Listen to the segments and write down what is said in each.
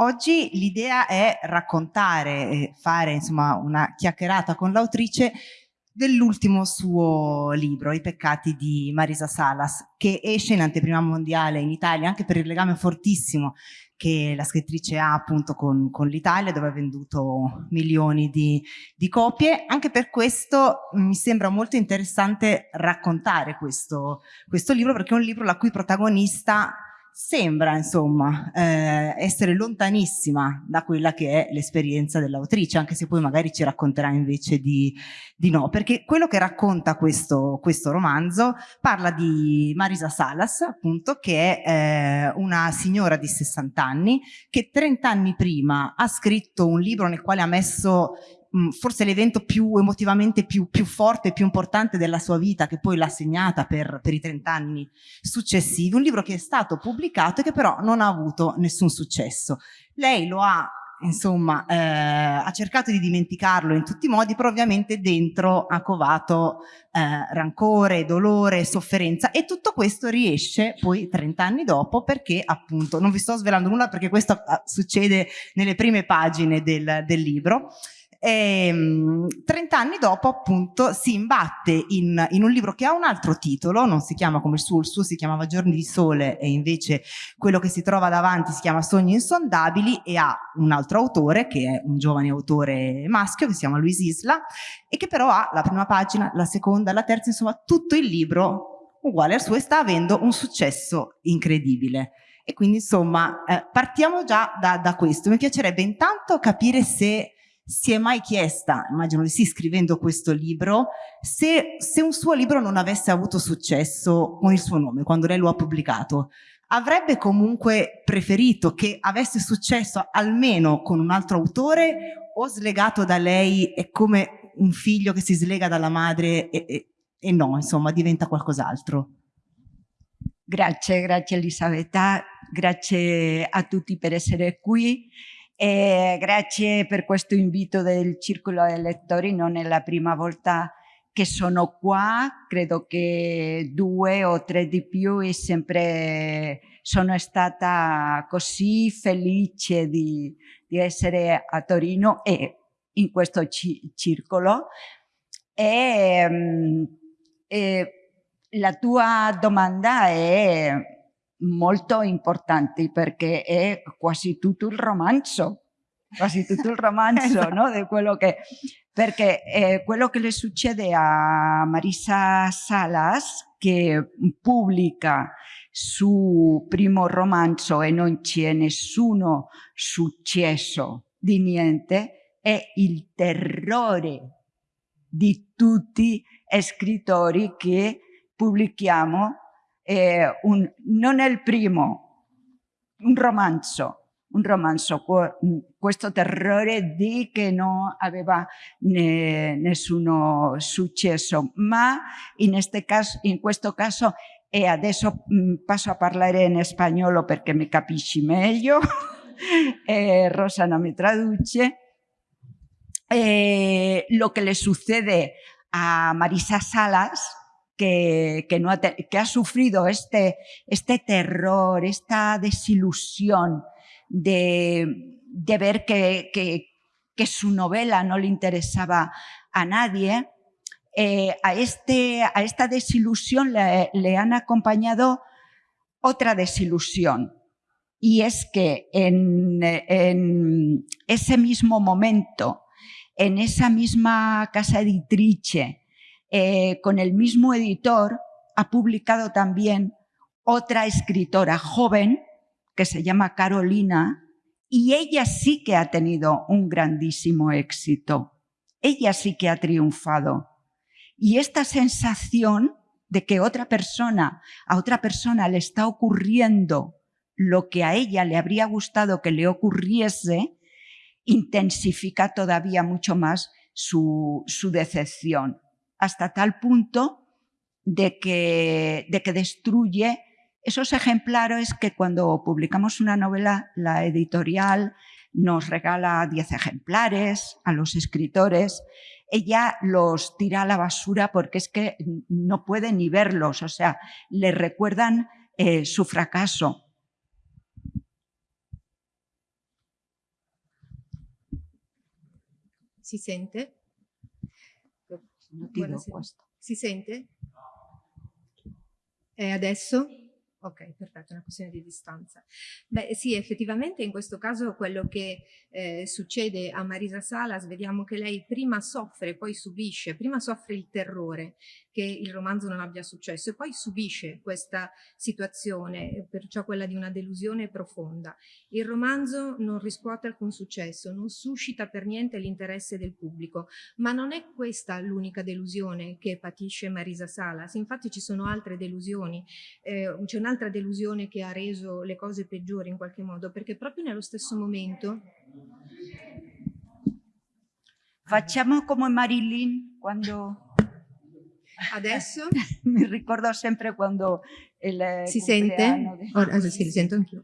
oggi l'idea è raccontare fare insomma una chiacchierata con l'autrice dell'ultimo suo libro, I peccati di Marisa Salas, che esce in anteprima mondiale in Italia anche per il legame fortissimo che la scrittrice ha appunto con, con l'Italia dove ha venduto milioni di, di, copie. Anche per questo mi sembra molto interessante raccontare questo, questo libro perché è un libro la cui protagonista sembra insomma eh, essere lontanissima da quella che è l'esperienza dell'autrice anche se poi magari ci racconterà invece di, di no. Perché quello che racconta questo, questo, romanzo parla di Marisa Salas appunto che è eh, una signora di 60 anni che 30 anni prima ha scritto un libro nel quale ha messo forse l'evento più emotivamente più, più, forte e più importante della sua vita che poi l'ha segnata per, per i 30 anni successivi, un libro che è stato pubblicato e che però non ha avuto nessun successo. Lei lo ha insomma, eh, ha cercato di dimenticarlo in tutti i modi, però ovviamente dentro ha covato eh, rancore, dolore, sofferenza e tutto questo riesce poi 30 anni dopo perché appunto, non vi sto svelando nulla perché questo eh, succede nelle prime pagine del, del libro, e, ehm, 30 anni dopo appunto si imbatte in, in, un libro che ha un altro titolo, non si chiama come il suo, il suo si chiamava Giorni di Sole e invece quello che si trova davanti si chiama Sogni Insondabili e ha un altro autore che è un giovane autore maschio che si chiama Luis Isla e che però ha la prima pagina, la seconda, la terza, insomma tutto il libro uguale al suo e sta avendo un successo incredibile. E quindi insomma eh, partiamo già da, da questo. Mi piacerebbe intanto capire se si è mai chiesta, immagino di sì scrivendo questo libro, se, se, un suo libro non avesse avuto successo con il suo nome, quando lei lo ha pubblicato, avrebbe comunque preferito che avesse successo almeno con un altro autore o slegato da lei è come un figlio che si slega dalla madre e, e, e no, insomma, diventa qualcos'altro? Grazie, grazie Elisabetta, grazie a tutti per essere qui. E grazie per questo invito del Circolo dei Lettori, non è la prima volta che sono qua, credo che due o tre di più e sempre sono stata così felice di, di essere a Torino e in questo ci circolo. E, mm, e la tua domanda è molto importanti perché è quasi tutto il romanzo, quasi tutto il romanzo, no? Di quello che, perché eh, quello che le succede a Marisa Salas, che pubblica su primo romanzo e non c'è nessuno successo di niente, è il terrore di tutti gli scrittori che pubblichiamo eh, un, non è primo, un romanzo, un romanzo, questo terrore di che non aveva ne, nessuno successo, ma in, este caso, in questo caso, e adesso passo a parlare in spagnolo perché mi capisci meglio, eh, Rosana mi traduce, eh, lo que le sucede a Marisa Salas que, ha, sufrido este, este terror, esta desilusión de, ver que, su novela no le interesaba a nadie, eh, a, este, a esta desilusión le, han acompañado otra desilusión. Y es que en, ese mismo momento, en esa misma casa editrice, eh, con el mismo editor, ha publicado también otra escritora joven que se llama Carolina y ella sí que ha tenido un grandísimo éxito. Ella sí que ha triunfado. Y esta sensación de que otra persona, a otra persona le está ocurriendo lo que a ella le habría gustado que le ocurriese, intensifica todavía mucho más su, su decepción hasta tal punto de que, de que destruye esos ejemplares que cuando publicamos una novela, la editorial nos regala 10 ejemplares a los escritores, ella los tira a la basura porque es que no puede ni verlos, o sea, le recuerdan eh, su fracaso. Vicente. Si sente? Si sente? E adesso? Ok, perfetto, è una questione di distanza. Beh sì, effettivamente in questo caso quello che eh, succede a Marisa Salas, vediamo che lei prima soffre, poi subisce, prima soffre il terrore che il romanzo non abbia successo e poi subisce questa situazione, perciò quella di una delusione profonda. Il romanzo non riscuote alcun successo, non suscita per niente l'interesse del pubblico, ma non è questa l'unica delusione che patisce Marisa Salas, infatti ci sono altre delusioni, eh, c'è un'altra delusione che ha reso le cose peggiori in qualche modo, perché proprio nello stesso momento Facciamo come Marilyn quando... Adesso? Mi ricordo sempre quando il Si sente? Di... Ora, sì, li sento anch'io.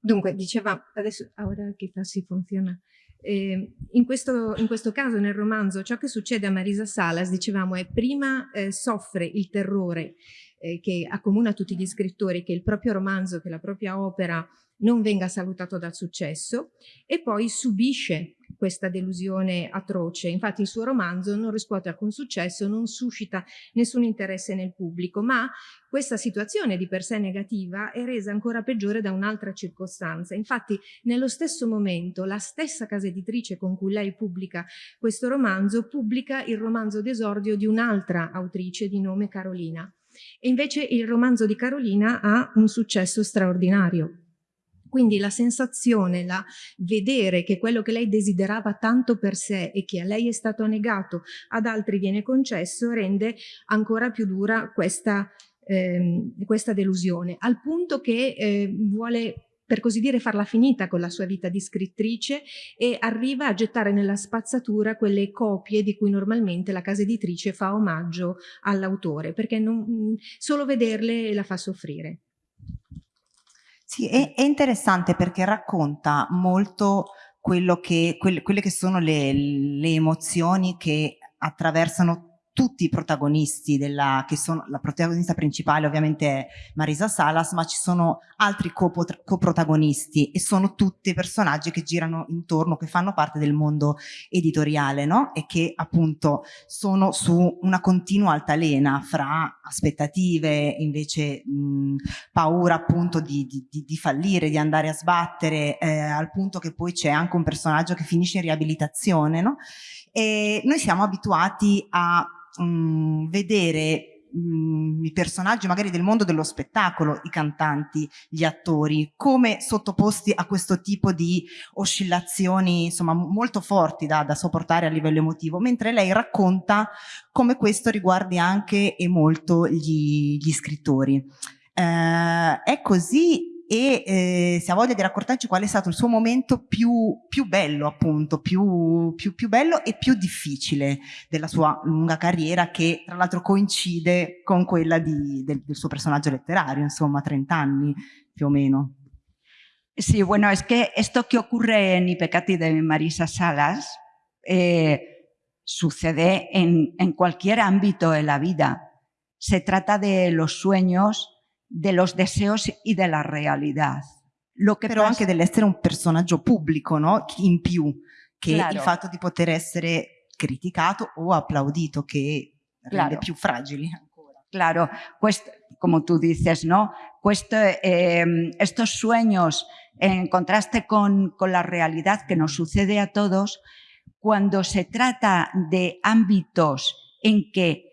Dunque, diceva, adesso, ora che si funziona. Eh, in, questo, in, questo, caso, nel romanzo, ciò che succede a Marisa Salas, dicevamo, è prima eh, soffre il terrore eh, che accomuna tutti gli scrittori, che il proprio romanzo, che la propria opera non venga salutato dal successo e poi subisce questa delusione atroce. Infatti il suo romanzo non riscuote alcun successo, non suscita nessun interesse nel pubblico, ma questa situazione di per sé negativa è resa ancora peggiore da un'altra circostanza. Infatti nello stesso momento la stessa casa editrice con cui lei pubblica questo romanzo pubblica il romanzo d'esordio di un'altra autrice di nome Carolina. E invece il romanzo di Carolina ha un successo straordinario. Quindi la sensazione, la vedere che quello che lei desiderava tanto per sé e che a lei è stato negato, ad altri viene concesso, rende ancora più dura questa, ehm, questa delusione, al punto che eh, vuole per così dire farla finita con la sua vita di scrittrice e arriva a gettare nella spazzatura quelle copie di cui normalmente la casa editrice fa omaggio all'autore, perché non, solo vederle la fa soffrire. Sì, è, è interessante perché racconta molto quello che, quelle, quelle che sono le, le emozioni che attraversano tutti i protagonisti della, che sono, la protagonista principale ovviamente è Marisa Salas, ma ci sono altri coprotagonisti e sono tutti personaggi che girano intorno, che fanno parte del mondo editoriale, no? E che appunto sono su una continua altalena fra aspettative, invece mh, paura appunto di, di, di, fallire, di andare a sbattere, eh, al punto che poi c'è anche un personaggio che finisce in riabilitazione, no? E noi siamo abituati a mh, mm, vedere mh, mm, i personaggi magari del mondo dello spettacolo, i cantanti, gli attori, come sottoposti a questo tipo di oscillazioni insomma molto forti da, da sopportare a livello emotivo, mentre lei racconta come questo riguardi anche e molto gli, gli scrittori. Eh, è così e eh, se ha voglia di raccontarci qual è stato il suo momento più, più bello appunto, più, più, più, bello e più difficile della sua lunga carriera che tra l'altro coincide con quella di, del, del, suo personaggio letterario, insomma 30 anni più o meno. Sí, bueno, es que esto que ocurre en I peccati de Marisa Salas eh, sucede en, en cualquier ámbito de la vida. Se trata de los sueños, de los deseos y de la realidad. Lo che Però passa... anche dell'essere un personaggio pubblico, no? In più, che claro. il fatto di poter essere criticato o applaudito, che claro. rende più fragili ancora. Claro, como tú dices, ¿no? Eh, estos sueños en contraste con, con la realidad que nos sucede a todos, cuando se trata de ámbitos en que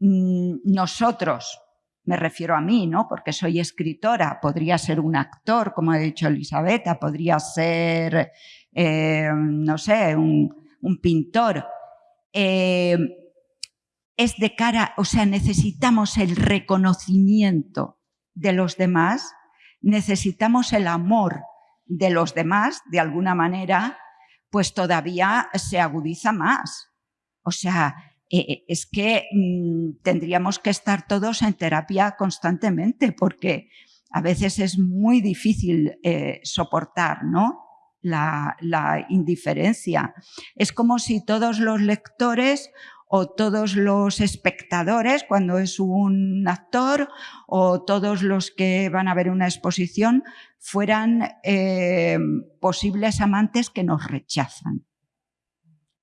mmm, nosotros, me refiero a mí, ¿no? porque soy escritora, podría ser un actor, como ha dicho Elisabetta, podría ser, eh, no sé, un, pintor. Eh, es de cara, o sea, necesitamos el reconocimiento de los demás, necesitamos el amor de los demás, de alguna manera, pues todavía se agudiza más. O sea, eh, eh, es que mm, tendríamos que estar todos en terapia constantemente porque a veces es muy difícil eh, soportar ¿no? la, la indiferencia. Es como si todos los lectores o todos los espectadores cuando es un actor o todos los que van a ver una exposición fueran posibles amantes que nos rechazan.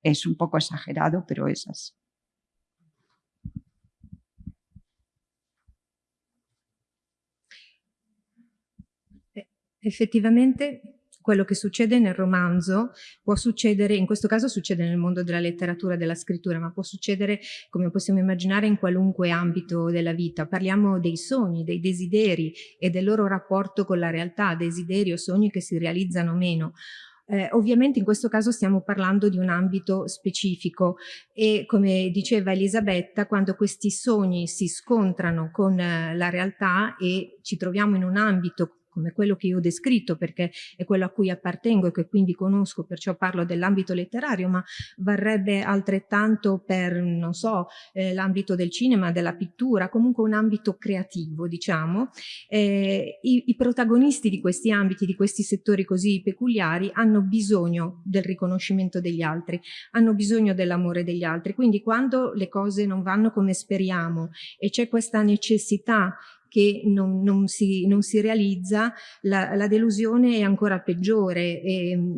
Es un poco exagerado, pero es así. Effettivamente quello che succede nel romanzo può succedere, in questo caso succede nel mondo della letteratura della scrittura, ma può succedere, come possiamo immaginare, in qualunque ambito della vita. Parliamo dei sogni, dei desideri e del loro rapporto con la realtà, desideri o sogni che si realizzano meno. Eh, ovviamente in questo caso stiamo parlando di un ambito specifico e come diceva Elisabetta, quando questi sogni si scontrano con eh, la realtà e ci troviamo in un ambito come quello che io ho descritto perché è quello a cui appartengo e che quindi conosco, perciò parlo dell'ambito letterario, ma varrebbe altrettanto per, non so, eh, l'ambito del cinema, della pittura, comunque un ambito creativo, diciamo. Eh, i, I protagonisti di questi ambiti, di questi settori così peculiari, hanno bisogno del riconoscimento degli altri, hanno bisogno dell'amore degli altri, quindi quando le cose non vanno come speriamo e c'è questa necessità che non, non, si, non si, realizza, la, la, delusione è ancora peggiore,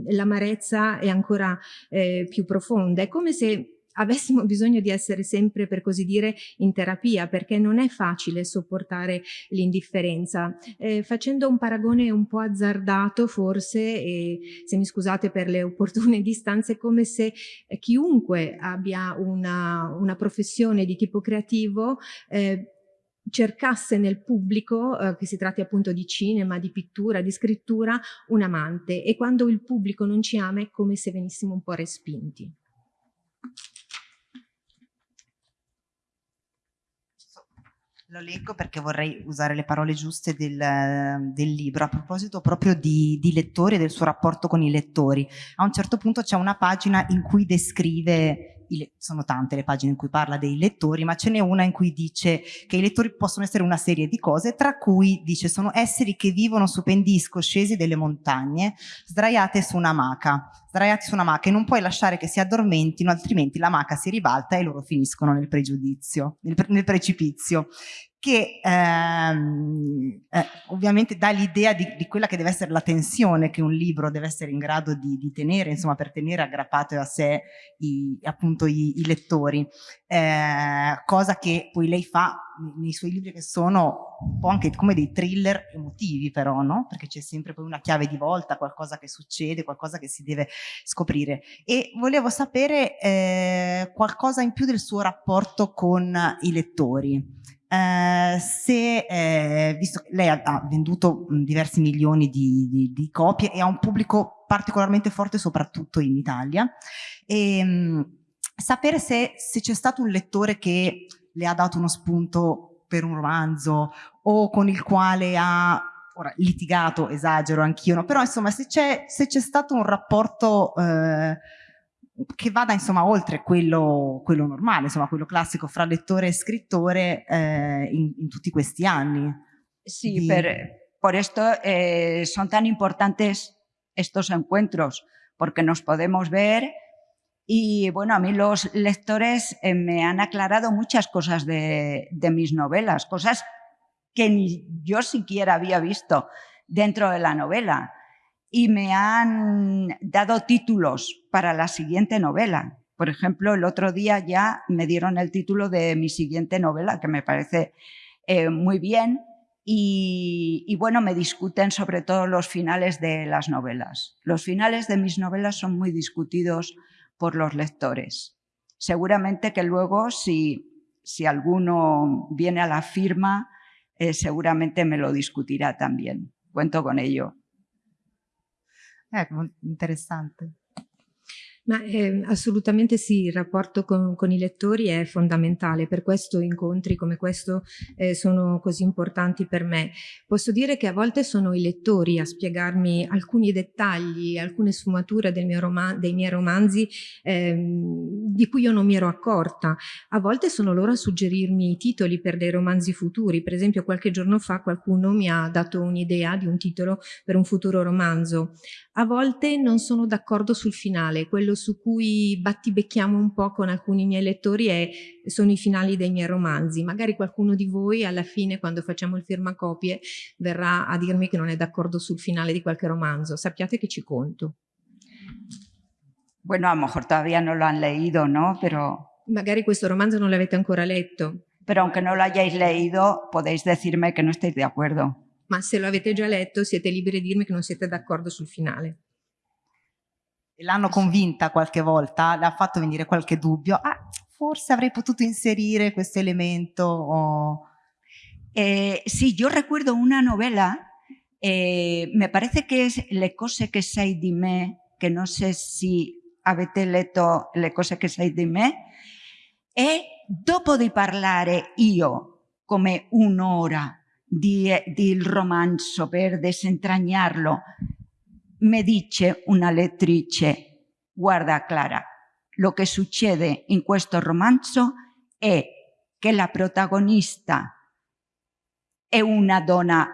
l'amarezza è ancora eh, più profonda. È come se avessimo bisogno di essere sempre, per così dire, in terapia, perché non è facile sopportare l'indifferenza. Eh, facendo un paragone un po' azzardato, forse, e se mi scusate per le opportune distanze, è come se chiunque abbia una, una professione di tipo creativo eh, cercasse nel pubblico, eh, che si tratti appunto di cinema, di pittura, di scrittura, un amante e quando il pubblico non ci ama è come se venissimo un po' respinti. Lo leggo perché vorrei usare le parole giuste del, del libro a proposito proprio di, di, lettori e del suo rapporto con i lettori. A un certo punto c'è una pagina in cui descrive sono tante le pagine in cui parla dei lettori, ma ce n'è una in cui dice che i lettori possono essere una serie di cose, tra cui dice sono esseri che vivono su pendii scoscesi delle montagne, sdraiate su una maca, sdraiati su una maca e non puoi lasciare che si addormentino, altrimenti la maca si ribalta e loro finiscono nel pregiudizio, nel, nel precipizio. Che ehm, eh, ovviamente dà l'idea di, di, quella che deve essere la tensione che un libro deve essere in grado di, di tenere, insomma per tenere aggrappato a sé i, appunto i, i lettori, eh, cosa che poi lei fa nei suoi libri che sono un po' anche come dei thriller emotivi però, no? Perché c'è sempre poi una chiave di volta, qualcosa che succede, qualcosa che si deve scoprire. E volevo sapere eh, qualcosa in più del suo rapporto con i lettori. Eh, se, eh, visto che lei ha, ha venduto diversi milioni di, di, di, copie e ha un pubblico particolarmente forte soprattutto in Italia, e, mh, sapere se, se c'è stato un lettore che le ha dato uno spunto per un romanzo o con il quale ha ora, litigato, esagero anch'io, no? però insomma se c'è stato un rapporto eh, che vada insomma oltre quello, quello, normale, insomma quello classico fra lettore e scrittore eh, in, in, tutti questi anni. Sí, di... per, por esto eh, son tan importantes estos encuentros, porque nos podemos ver y bueno, a mí los lectores eh, me han aclarado muchas cosas de, mis novelas, cosas que ni yo siquiera había visto dentro de la novela y me han dado títulos para la siguiente novela. Por ejemplo, el otro día ya me dieron el título de mi siguiente novela, que me parece eh, muy bien, y, bueno, me discuten sobre todo los finales de las novelas. Los finales de mis novelas son muy discutidos por los lectores. Seguramente que luego, si, si alguno viene a la firma, eh, seguramente me lo discutirá también. Cuento con ello. Ecco, interessante. Ma eh, assolutamente sì, il rapporto con, con, i lettori è fondamentale, per questo incontri come questo eh, sono così importanti per me. Posso dire che a volte sono i lettori a spiegarmi alcuni dettagli, alcune sfumature mio dei miei romanzi eh, di cui io non mi ero accorta. A volte sono loro a suggerirmi i titoli per dei romanzi futuri, per esempio qualche giorno fa qualcuno mi ha dato un'idea di un titolo per un futuro romanzo. A volte non sono d'accordo sul finale, quello su cui battibecchiamo un po' con alcuni miei lettori è, sono i finali dei miei romanzi. Magari qualcuno di voi alla fine, quando facciamo il firmacopie, verrà a dirmi che non è d'accordo sul finale di qualche romanzo. Sappiate che ci conto. Bueno, a lo mejor todavía no lo han leído, ¿no? Pero... Magari questo romanzo non l'avete ancora letto. Pero aunque no lo hayáis leído, podéis decirme que no estáis de acuerdo. Ma se lo avete già letto, siete liberi di dirmi che non siete d'accordo sul finale. L'hanno convinta qualche volta, le ha fatto venire qualche dubbio. Ah, forse avrei potuto inserire questo elemento. O... Eh, sí, yo recuerdo una novela, eh, me parece que es Le cose che sai di me, que no sé si avete letto Le cose che sai di me, e dopo di parlare io come un'ora di, del romanzo per desentrañarlo, mi dice una lettrice, guarda Clara, lo che succede in questo romanzo è che la protagonista è una donna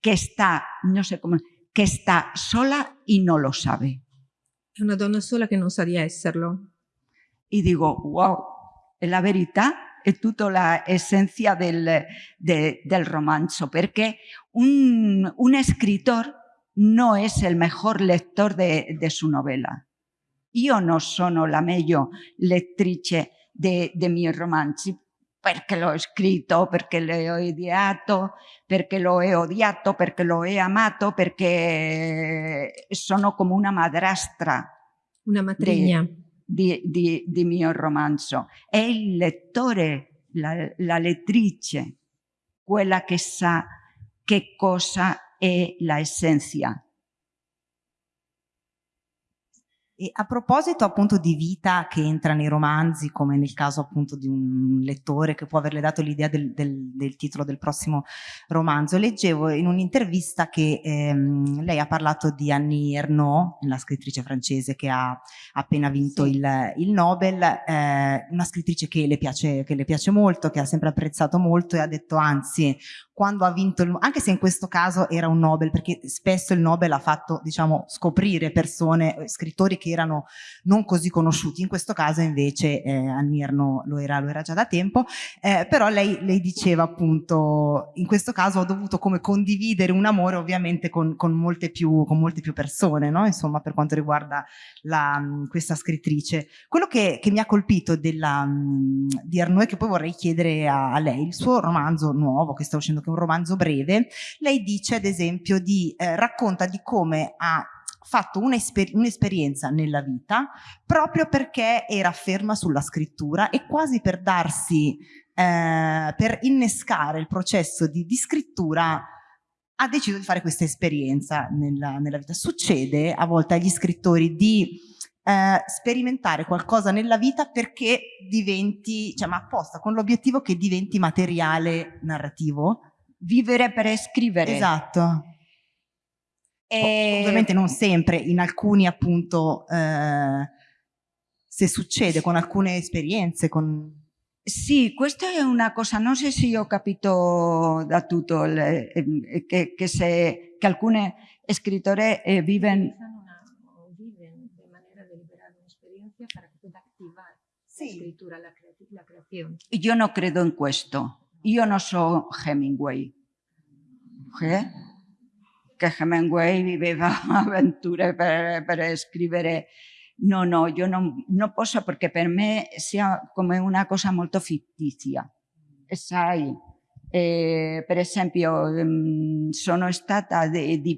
che sta, no sé come, che sta sola e non lo sabe. È una donna sola che non sa di esserlo. E dico, wow, è la verità, è tutta l'essenza del, de, del romanzo, perché un, un escritor no è il miglior lettore de, de su novella. Io non sono la meglio lettrice dei de miei romanzi, perché l'ho scritto, perché l'ho ideato, perché lo he odiato, perché lo he amato, perché sono come una madrastra. Una matrigna. Di, di, di mio romanzo. È il lettore, la, la lettrice, quella che sa che cosa è la essenza E a proposito appunto di vita che entra nei romanzi, come nel caso appunto di un lettore che può averle dato l'idea del, del, del, titolo del prossimo romanzo, leggevo in un'intervista che ehm, lei ha parlato di Annie Ernaux, la scrittrice francese che ha appena vinto sì. il, il, Nobel, eh, una scrittrice che le, piace, che le piace molto, che ha sempre apprezzato molto e ha detto anzi quando ha vinto, il, anche se in questo caso era un Nobel, perché spesso il Nobel ha fatto diciamo scoprire persone, scrittori che erano non così conosciuti, in questo caso invece eh, Annirno lo era, lo era già da tempo, eh, però lei, lei, diceva appunto in questo caso ho dovuto come condividere un amore ovviamente con, con, molte, più, con molte, più, persone, no? insomma per quanto riguarda la, questa scrittrice. Quello che, che mi ha colpito della, di Arnaud e che poi vorrei chiedere a, a lei, il suo romanzo nuovo che sta uscendo, che un romanzo breve, lei dice ad esempio di, eh, racconta di come ha fatto un'esperienza un nella vita proprio perché era ferma sulla scrittura e quasi per darsi, eh, per innescare il processo di, di, scrittura ha deciso di fare questa esperienza nella, nella vita. Succede a volte agli scrittori di eh, sperimentare qualcosa nella vita perché diventi, cioè ma apposta, con l'obiettivo che diventi materiale narrativo. Vivere per scrivere. Esatto. E... Ovviamente non sempre, in alcuni appunto, eh, se succede con alcune esperienze, con... Sì, questa è una cosa, non so se io ho capito da tutto, le, eh, che, che, se, che alcune scrittori eh, vivono... Viven de manera deliberada para activar la cre la creazione. Io non credo in questo. Io non so Hemingway. ¿Eh? che Hemingway viveva avventure per, per scrivere no, no, io non, non, posso perché per me sia una cosa molto fittizia. E sai, eh, per esempio ehm, sono stata di, di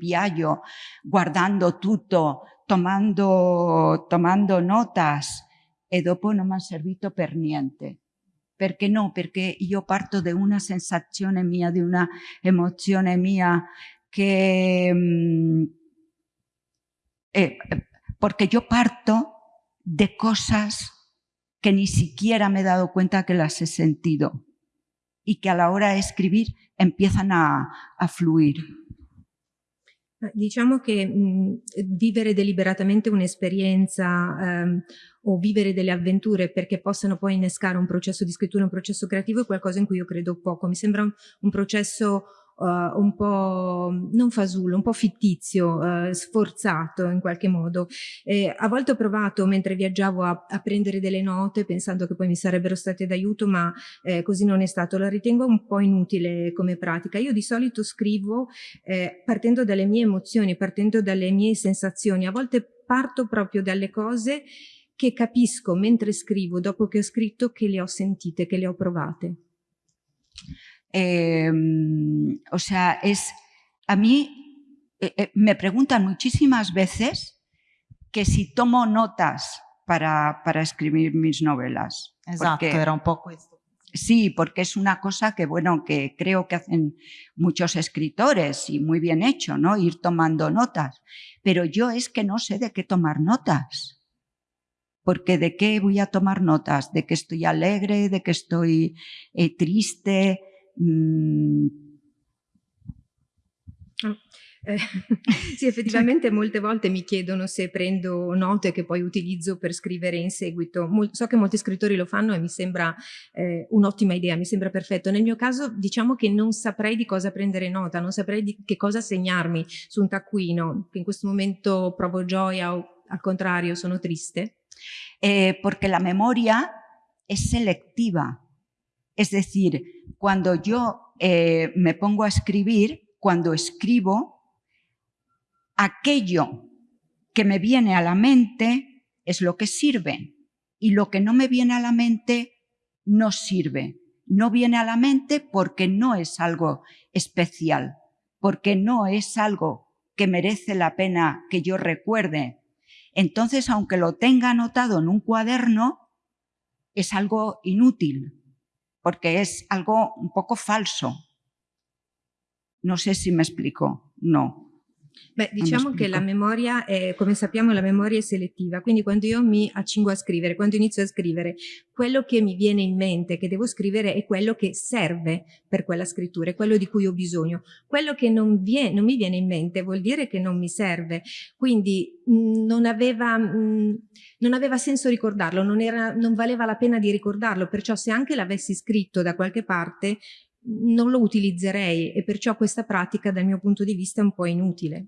guardando tutto, tomando, tomando notas e dopo non mi ha servito per niente. Perché no? Perché io parto da una sensazione mia, di una emozione mia. Mm, eh, porque yo parto de cosas que ni siquiera me he dado cuenta que las he sentido y que a la hora de escribir empiezan a, a fluir. Diciamo che mh, vivere deliberatamente un'esperienza ehm, o vivere delle avventure perché possano poi innescare un processo di scrittura, un processo creativo è qualcosa in cui io credo poco. Mi sembra un, un processo uh, un po' non fasullo, un po' fittizio, uh, sforzato in qualche modo. Eh, a volte ho provato mentre viaggiavo a, a, prendere delle note pensando che poi mi sarebbero state d'aiuto, ma eh, così non è stato. La ritengo un po' inutile come pratica. Io di solito scrivo eh, partendo dalle mie emozioni, partendo dalle mie sensazioni. A volte parto proprio dalle cose che capisco mentre scrivo, dopo che ho scritto, che le ho sentite, che le ho provate. Eh, o sea, es a mí eh, eh, me preguntan muchísimas veces que si tomo notas para, para escribir mis novelas. Exacto, porque, era un poco esto. Sí, porque es una cosa que, bueno, que creo que hacen muchos escritores y muy bien hecho, ¿no? Ir tomando notas. Pero yo es que no sé de qué tomar notas. Porque de qué voy a tomar notas? De que estoy alegre, de que estoy eh, triste. Mmm, Eh, sì, effettivamente molte volte mi chiedono se prendo note che poi utilizzo per scrivere in seguito. Mol so che molti scrittori lo fanno e mi sembra eh, un'ottima idea, mi sembra perfetto. Nel mio caso diciamo che non saprei di cosa prendere nota, non saprei di che cosa segnarmi su un taccuino, che in questo momento provo gioia o al contrario sono triste. Eh, porque la memoria es selectiva. Es decir, cuando yo eh, me pongo a escribir, cuando escribo, aquello que me viene a la mente es lo que sirve y lo que no me viene a la mente no sirve. No viene a la mente porque no es algo especial, porque no es algo que merece la pena que yo recuerde. Entonces, aunque lo tenga anotado en un cuaderno, es algo inútil, porque es algo un poco falso. No sé si me explico. No. Beh, diciamo che la memoria, è, come sappiamo, la memoria è selettiva, quindi quando io mi accingo a scrivere, quando inizio a scrivere, quello che mi viene in mente, che devo scrivere, è quello che serve per quella scrittura, è quello di cui ho bisogno. Quello che non, viene, non mi viene in mente vuol dire che non mi serve, quindi mh, non, aveva, mh, non aveva senso ricordarlo, non, era, non valeva la pena di ricordarlo, perciò se anche l'avessi scritto da qualche parte, non lo utilizzerei e perciò questa pratica dal mio punto di vista è un po' inutile.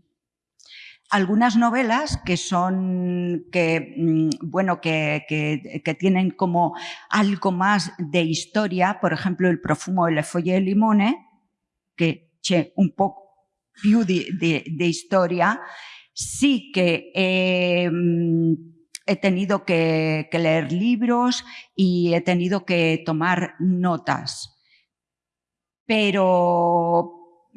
Algunas novelas que son, que, mm, bueno, que, que, que, tienen como algo más de historia, por ejemplo, El profumo de le foglie de limone, que c'è un po' più di, di, di historia, sí que mm, he tenido que, que leer libros y he tenido que tomar notas pero,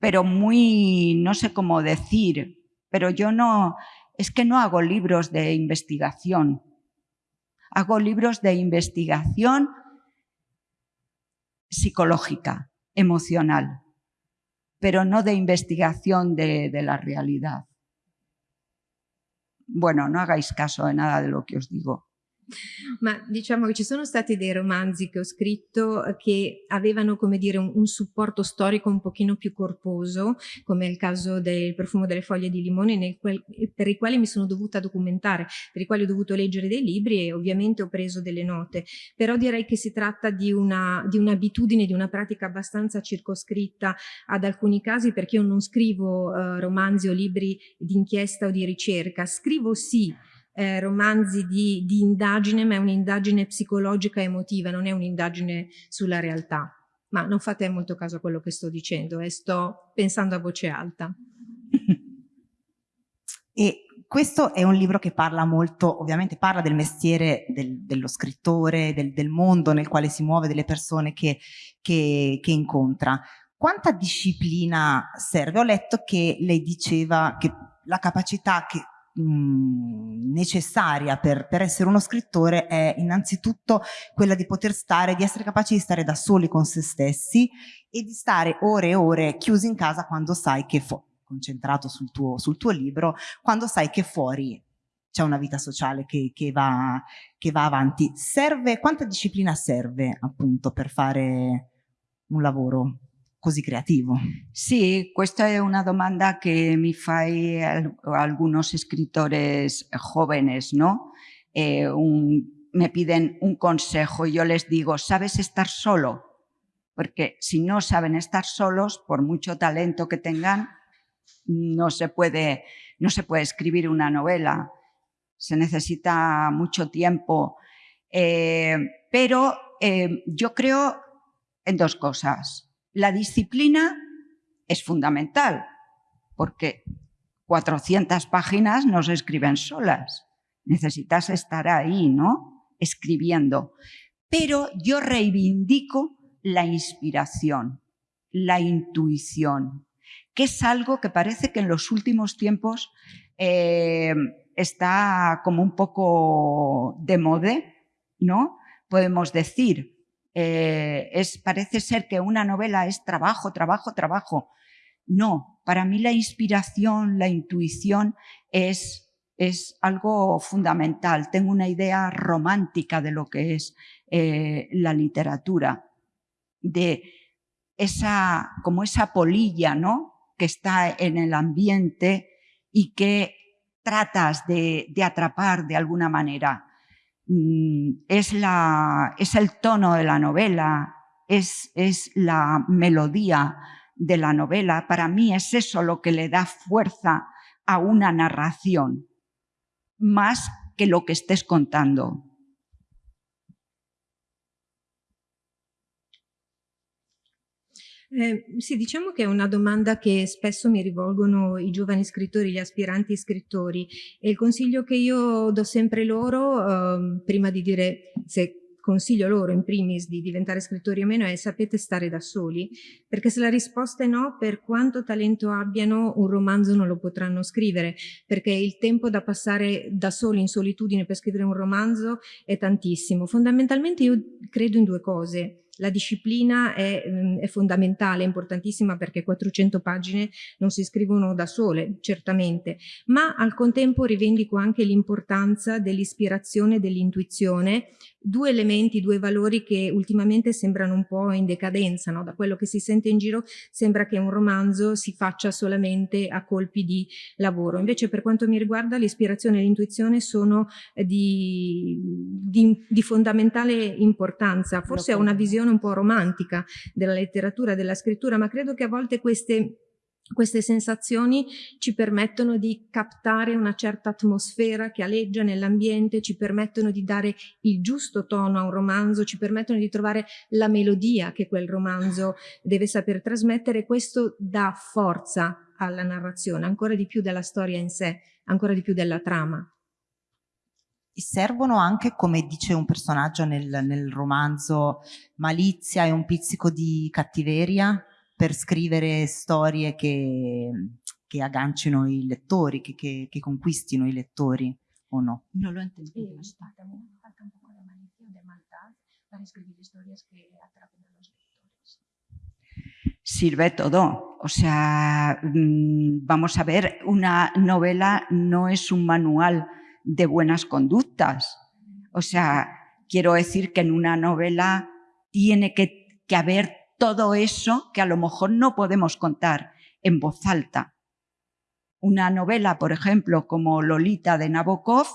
pero muy, no sé cómo decir, pero yo no, es que no hago libros de investigación. Hago libros de investigación psicológica, emocional, pero no de investigación de, de la realidad. Bueno, no hagáis caso de nada de lo que os digo. Ma diciamo che ci sono stati dei romanzi che ho scritto eh, che avevano, come dire, un, un, supporto storico un pochino più corposo, come il caso del profumo delle foglie di limone, qual, per i quali mi sono dovuta documentare, per i quali ho dovuto leggere dei libri e ovviamente ho preso delle note. Però direi che si tratta di un'abitudine, di, un di una pratica abbastanza circoscritta ad alcuni casi, perché io non scrivo uh, romanzi o libri di inchiesta o di ricerca, scrivo sì eh, romanzi di, di indagine, ma è un'indagine psicologica emotiva, non è un'indagine sulla realtà. Ma non fate molto caso a quello che sto dicendo, eh, sto pensando a voce alta. E questo è un libro che parla molto, ovviamente parla del mestiere del, dello scrittore, del, del, mondo nel quale si muove, delle persone che, che, che incontra. Quanta disciplina serve? Ho letto che lei diceva che la capacità che necessaria per, per, essere uno scrittore è innanzitutto quella di poter stare, di essere capaci di stare da soli con se stessi e di stare ore e ore chiusi in casa quando sai che, concentrato sul tuo, sul tuo libro, quando sai che fuori c'è una vita sociale che, che, va, che va avanti. Serve, quanta disciplina serve appunto per fare un lavoro così creativo? Sì, questa una domanda che mi fai algunos escritores jóvenes, ¿no? Eh, me piden un consejo y yo les digo, ¿sabes estar solo? Porque si no saben estar solos, por mucho talento que tengan, no se puede, no se puede escribir una novela. Se necesita mucho tiempo. Eh, pero eh, yo creo en dos cosas. La disciplina es fundamental, porque 400 páginas no se escriben solas. Necesitas estar ahí, ¿no? Escribiendo. Pero yo reivindico la inspiración, la intuición, que es algo que parece que en los últimos tiempos eh, está como un poco de moda, ¿no? Podemos decir, eh, es, parece ser que una novela es trabajo, trabajo, trabajo. No, para mí la inspiración, la intuición es, es algo fundamental. Tengo una idea romántica de lo que es eh, la literatura, de esa, como esa polilla, ¿no? Que está en el ambiente y que tratas de, atrapar de alguna manera. Mm, es, la, es el tono de la novela, es, es la melodía de la novela. Para mí es eso lo que le da fuerza a una narración, más que lo que estés contando. Eh, sì, diciamo che è una domanda che spesso mi rivolgono i giovani scrittori, gli aspiranti scrittori e il consiglio che io do sempre loro, eh, prima di dire se consiglio loro in primis di diventare scrittori o meno è sapete stare da soli? Perché se la risposta è no, per quanto talento abbiano, un romanzo non lo potranno scrivere, perché il tempo da passare da soli in solitudine per scrivere un romanzo è tantissimo. Fondamentalmente io credo in due cose la disciplina è, è, fondamentale, è importantissima perché 400 pagine non si scrivono da sole, certamente, ma al contempo rivendico anche l'importanza dell'ispirazione e dell'intuizione, due elementi, due valori che ultimamente sembrano un po' in decadenza, no? da quello che si sente in giro sembra che un romanzo si faccia solamente a colpi di lavoro, invece per quanto mi riguarda l'ispirazione e l'intuizione sono di, di, di fondamentale importanza, forse è una visione un po' romantica della letteratura, della scrittura, ma credo che a volte queste queste sensazioni ci permettono di captare una certa atmosfera che aleggia nell'ambiente, ci permettono di dare il giusto tono a un romanzo, ci permettono di trovare la melodia che quel romanzo deve saper trasmettere. Questo dà forza alla narrazione, ancora di più della storia in sé, ancora di più della trama servono anche, come dice un personaggio nel, nel romanzo, malizia e un pizzico di cattiveria per scrivere storie che, che aggancino i lettori, che, che, che, conquistino i lettori, o no? No lo entendí. Sí, también falta un poco de malicia, de maldad, para escribir historias que atrapen a los lectores. Sirve todo. O sea, mm, vamos a ver, una novela no es un manual de buenas conductas. O sea, quiero decir que en una novela tiene que, haber todo eso que a lo mejor no podemos contar en voz alta. Una novela, por ejemplo, como Lolita de Nabokov,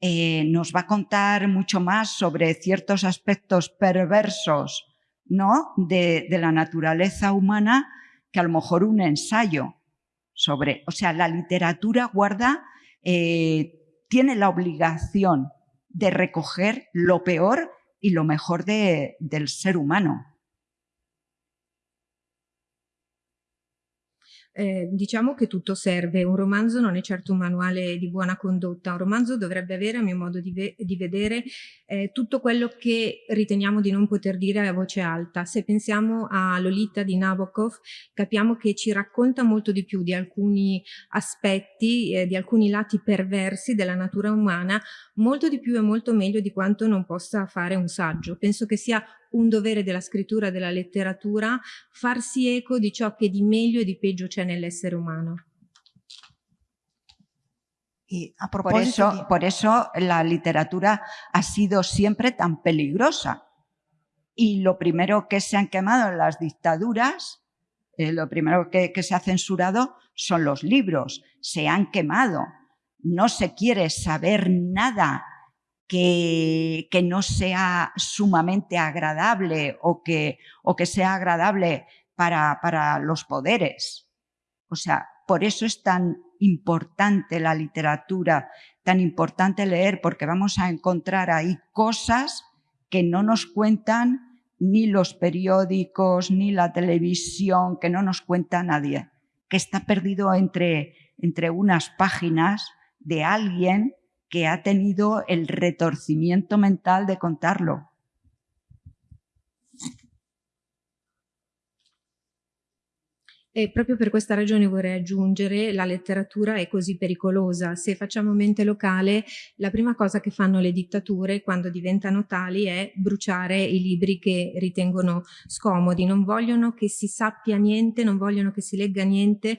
eh, nos va a contar mucho más sobre ciertos aspectos perversos ¿no? de, la naturaleza humana que a lo mejor un ensayo sobre... O sea, la literatura guarda eh, tiene la obligación de recoger lo peor y lo mejor de, del ser humano. Eh, diciamo che tutto serve, un romanzo non è certo un manuale di buona condotta, un romanzo dovrebbe avere a mio modo di, ve di vedere eh, tutto quello che riteniamo di non poter dire a voce alta. Se pensiamo a Lolita di Nabokov capiamo che ci racconta molto di più di alcuni aspetti, eh, di alcuni lati perversi della natura umana, molto di più e molto meglio di quanto non possa fare un saggio. Penso che sia un dovere della scrittura e della letteratura farsi eco di ciò che di meglio e di peggio c'è nell'essere umano. Y a por eso, de... por eso la literatura ha sido siempre tan peligrosa. Y lo primero que se han quemado en las dictaduras, eh, lo primero que, que se ha censurado son los libros. Se han quemado. No se quiere saber nada que, no sea sumamente agradable o que, o que sea agradable para, para los poderes. O sea, por eso es tan importante la literatura, tan importante leer, porque vamos a encontrar ahí cosas que no nos cuentan ni los periódicos, ni la televisión, que no nos cuenta nadie, que está perdido entre, entre unas páginas de alguien que ha tenido el retorcimiento mental de contarlo. E proprio per questa ragione vorrei aggiungere la letteratura è così pericolosa. Se facciamo mente locale, la prima cosa che fanno le dittature quando diventano tali è bruciare i libri che ritengono scomodi. Non vogliono che si sappia niente, non vogliono che si legga niente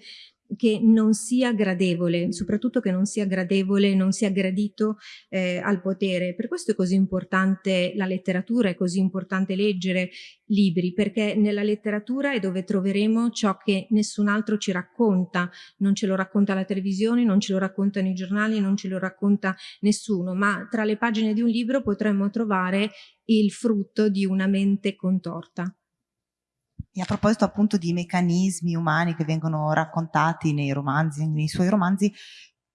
che non sia gradevole, soprattutto che non sia gradevole, non sia gradito eh, al potere. Per questo è così importante la letteratura, è così importante leggere libri, perché nella letteratura è dove troveremo ciò che nessun altro ci racconta, non ce lo racconta la televisione, non ce lo raccontano i giornali, non ce lo racconta nessuno, ma tra le pagine di un libro potremmo trovare il frutto di una mente contorta. E a proposito appunto di meccanismi umani che vengono raccontati nei romanzi, nei suoi romanzi,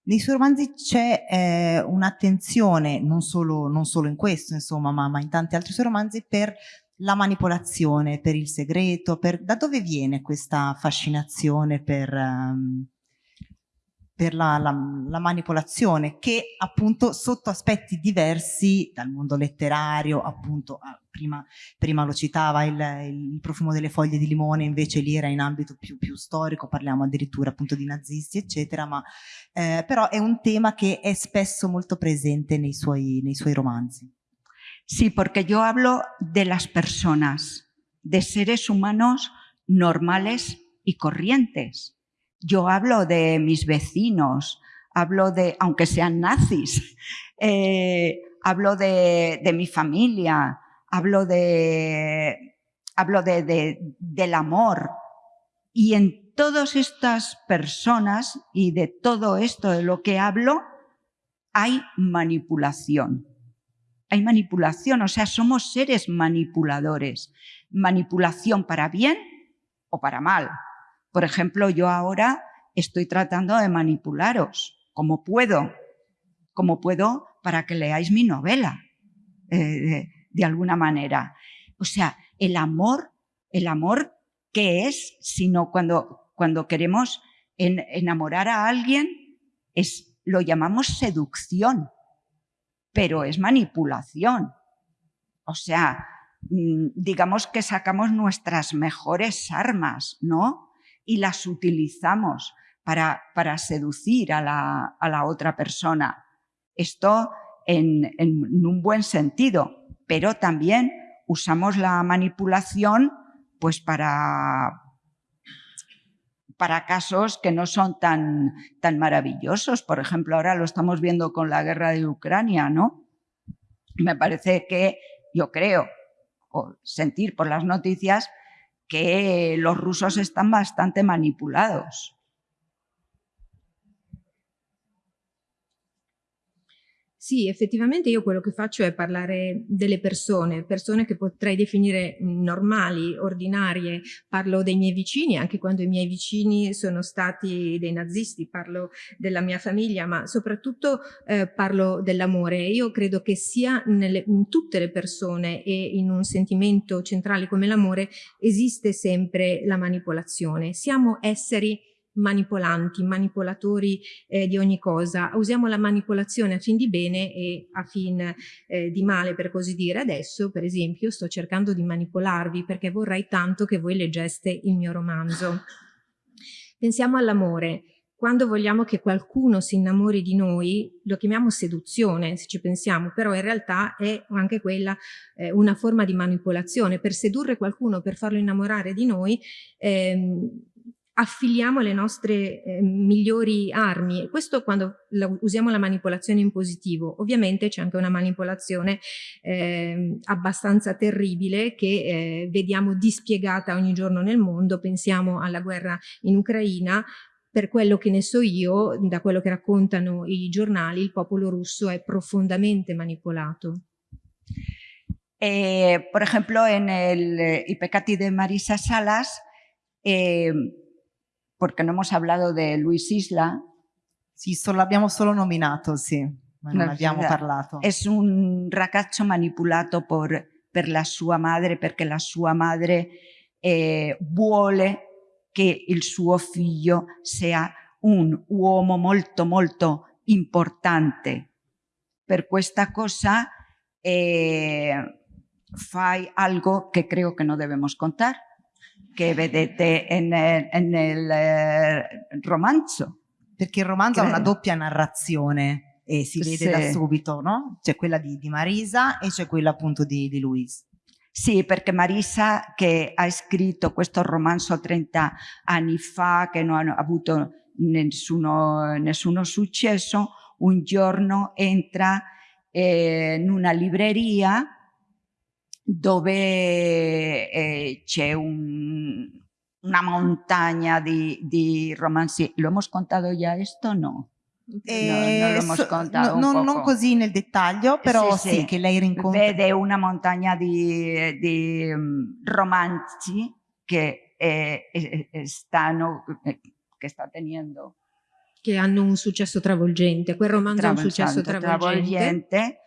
nei suoi romanzi c'è eh, un'attenzione, non non solo in questo insomma, ma, ma, in tanti altri suoi romanzi, per la manipolazione, per il segreto, per, da dove viene questa fascinazione per... Um, per la, la, la, manipolazione che appunto sotto aspetti diversi dal mondo letterario appunto ah, prima, prima, lo citava il, il, profumo delle foglie di limone invece lì era in ambito più, più storico parliamo addirittura appunto di nazisti eccetera ma eh, però è un tema che è spesso molto presente nei suoi, nei suoi romanzi. Sì, perché io hablo de las personas, de seres humanos normales y corrientes Yo hablo de mis vecinos, hablo de, aunque sean nazis, eh, hablo de, mi familia, hablo de, hablo de, del amor. Y en todas estas personas y de todo esto de lo que hablo, hay manipulación. Hay manipulación, o sea, somos seres manipuladores. Manipulación para bien o para mal. Por ejemplo, yo ahora estoy tratando de manipularos, como puedo, como puedo para que leáis mi novela, eh, de, alguna manera. O sea, el amor, el amor, ¿qué es? Sino cuando, cuando queremos enamorar a alguien, es, lo llamamos seducción, pero es manipulación. O sea, mm, digamos que sacamos nuestras mejores armas, ¿no? Y las utilizamos para, para seducir a la, a la, otra persona. Esto en, en, un buen sentido, pero también usamos la manipulación pues para, para casos que no son tan, tan maravillosos. Por ejemplo, ahora lo estamos viendo con la guerra de Ucrania, ¿no? Me parece que, yo creo, o sentir por las noticias, que los rusos están bastante manipulados. Sì, effettivamente io quello che faccio è parlare delle persone, persone che potrei definire normali, ordinarie, parlo dei miei vicini, anche quando i miei vicini sono stati dei nazisti, parlo della mia famiglia, ma soprattutto eh, parlo dell'amore. Io credo che sia nelle, in tutte le persone e in un sentimento centrale come l'amore esiste sempre la manipolazione. Siamo esseri manipolanti, manipolatori eh, di ogni cosa. Usiamo la manipolazione a fin di bene e a fin eh, di male, per così dire. Adesso, per esempio, sto cercando di manipolarvi perché vorrei tanto che voi leggeste il mio romanzo. Pensiamo all'amore. Quando vogliamo che qualcuno si innamori di noi, lo chiamiamo seduzione, se ci pensiamo, però in realtà è anche quella eh, una forma di manipolazione. Per sedurre qualcuno, per farlo innamorare di noi, ehm, affiliamo le nostre eh, migliori armi. Questo quando la, usiamo la manipolazione in positivo. Ovviamente c'è anche una manipolazione eh, abbastanza terribile che eh, vediamo dispiegata ogni giorno nel mondo. Pensiamo alla guerra in Ucraina. Per quello che ne so io da quello che raccontano i giornali il popolo russo è profondamente manipolato. Eh, por ejemplo en el peccati de Marisa Salas eh, porque no hemos hablado de Luis Isla. Sì, solo, l'abbiamo solo nominato, sì, ma non no, abbiamo parlato. È un ragazzo manipolato por, per la sua madre perché la sua madre eh, vuole che il suo figlio sia un uomo molto molto importante. Per questa cosa eh, fai algo che credo che non dobbiamo contare, che vedete nel, nel eh, romanzo. Perché il romanzo credo. ha una doppia narrazione e si vede sì. da subito, no? C'è quella di, di, Marisa e c'è quella appunto di, di Luis. Sì, perché Marisa che ha scritto questo romanzo 30 anni fa, che non ha avuto nessuno, nessuno successo, un giorno entra eh, in una libreria dove eh, c'è un, una montagna di, di, romanzi. ¿Lo hemos contado ya esto? No. Eh, no, non, no, non, non, così nel dettaglio, però sì, sì, sì, che lei rincontra. Vede una montagna di, di um, romanzi che, eh, eh, stanno, eh, che sta tenendo. Che hanno un successo travolgente. Quel romanzo ha un successo travolgente. travolgente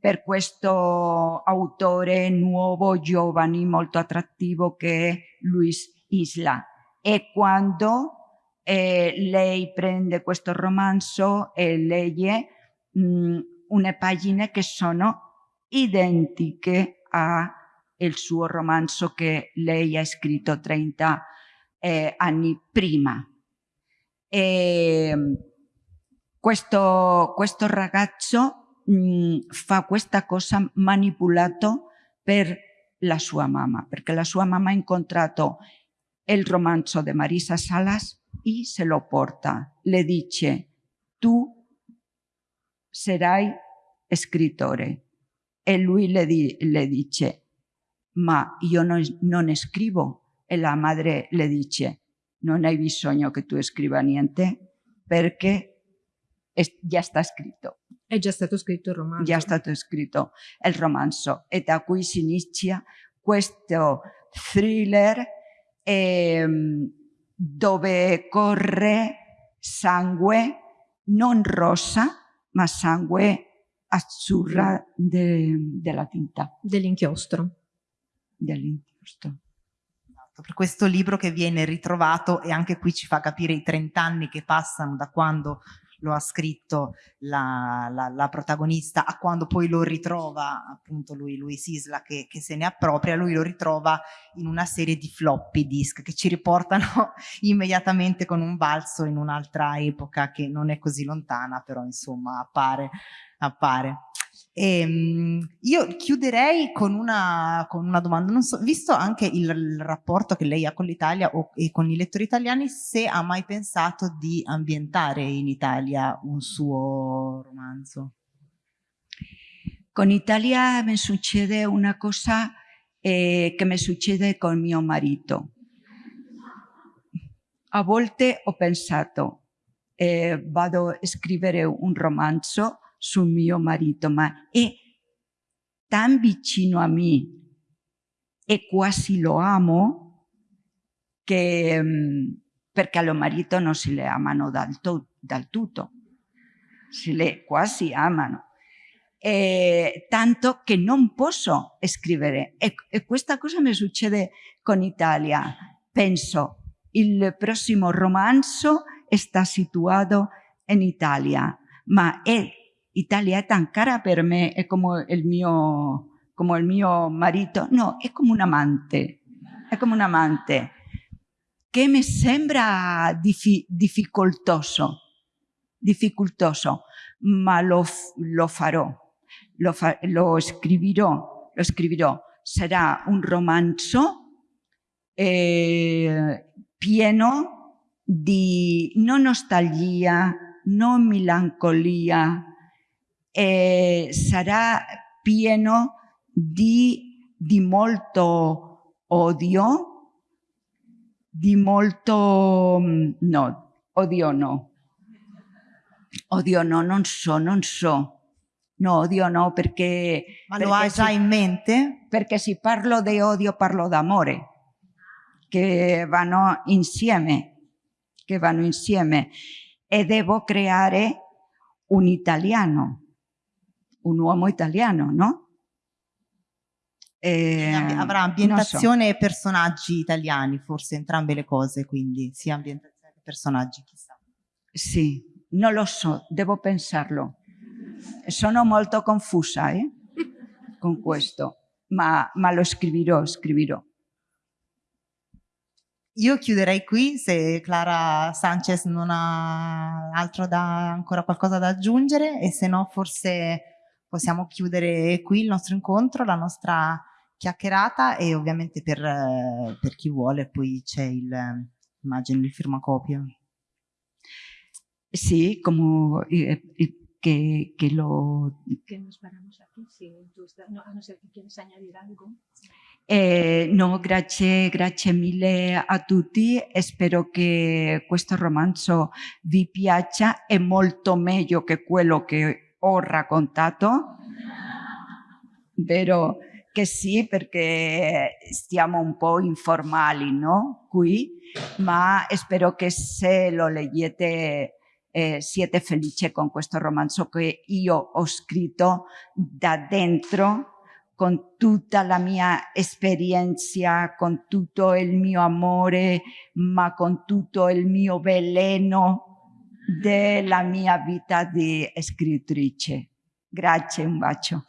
per questo autore nuovo, giovane, molto attrattivo che è Luis Isla. E quando eh, lei prende questo romanzo e legge mh, une pagine che sono identiche al suo romanzo che lei ha scritto 30 eh, anni prima. E, questo, questo ragazzo mh, fa questa cosa manipolato per la sua mamma, perché la sua mamma ha incontrato il romanzo di Marisa Salas e se lo porta. Le dice, tu sarai scrittore. E lui le, di, le dice, ma io non, non scrivo. E la madre le dice, non hai bisogno che tu scriva niente perché già sta scritto. È già stato scritto il romanzo. Già stato scritto il romanzo e da qui si inizia questo thriller eh, dove corre sangue non rosa ma sangue azzurra de, della tinta. Dell'inchiostro. Dell'inchiostro per questo libro che viene ritrovato e anche qui ci fa capire i 30 anni che passano da quando lo ha scritto la, la, la, protagonista a quando poi lo ritrova appunto lui, lui Sisla che, che, se ne appropria, lui lo ritrova in una serie di floppy disk che ci riportano immediatamente con un balzo in un'altra epoca che non è così lontana però insomma appare, appare. Ehm, io chiuderei con una, con una domanda, so, visto anche il, il, rapporto che lei ha con l'Italia e con i lettori italiani, se ha mai pensato di ambientare in Italia un suo romanzo? Con Italia mi succede una cosa eh, che mi succede con mio marito. A volte ho pensato, eh, vado a scrivere un romanzo sul mio marito, ma è tan vicino a me e quasi lo amo che mm, perché allo marito non si le amano dal, to, dal tutto, si le quasi amano. Eh, tanto che non posso scrivere e, e questa cosa mi succede con Italia. Penso, il prossimo romanzo sta situato in Italia, ma è Italia è tan cara per me, è come il mio, come il mio marito, no, è come un amante, è come un amante. Che mi sembra diffi difficoltoso, difficoltoso, ma lo, lo farò, lo, fa lo, scriverò, lo scriverò. Sarà un romanzo eh, pieno di non nostalgia, non melancolia, eh, sarà pieno di, di molto odio, di molto... Mm, no, odio no. Odio no, non so, non so. No, odio no, perché... Ma lo hai già in mente? Perché se parlo di odio parlo d'amore, che vanno insieme, che vanno insieme. E devo creare un italiano un uomo italiano, no? Eh, avrà ambientazione so. e personaggi italiani, forse entrambe le cose, quindi sia ambientazione che personaggi, chissà. Sì, non lo so, devo pensarlo. Sono molto confusa eh, con questo, ma, ma lo scriverò, scriverò. Io chiuderei qui se Clara Sanchez non ha altro da, ancora qualcosa da aggiungere e se no forse possiamo chiudere qui il nostro incontro, la nostra chiacchierata e ovviamente per, per chi vuole poi c'è il, immagino, il firmacopio. Sí, como eh, eh, que, que, lo... Que nos paramos aquí, sí, no, a no ser que quieres añadir algo. Eh, no, grazie, grazie mille a tutti, spero che questo romanzo vi piaccia, è molto meglio che quello che ho raccontato, vero che sì, perché stiamo un po' informali no? qui, ma spero che se lo leggete eh, siete felici con questo romanzo che io ho scritto da dentro con tutta la mia esperienza, con tutto il mio amore, ma con tutto il mio veleno della mia vita di scrittrice. Grazie, un bacio.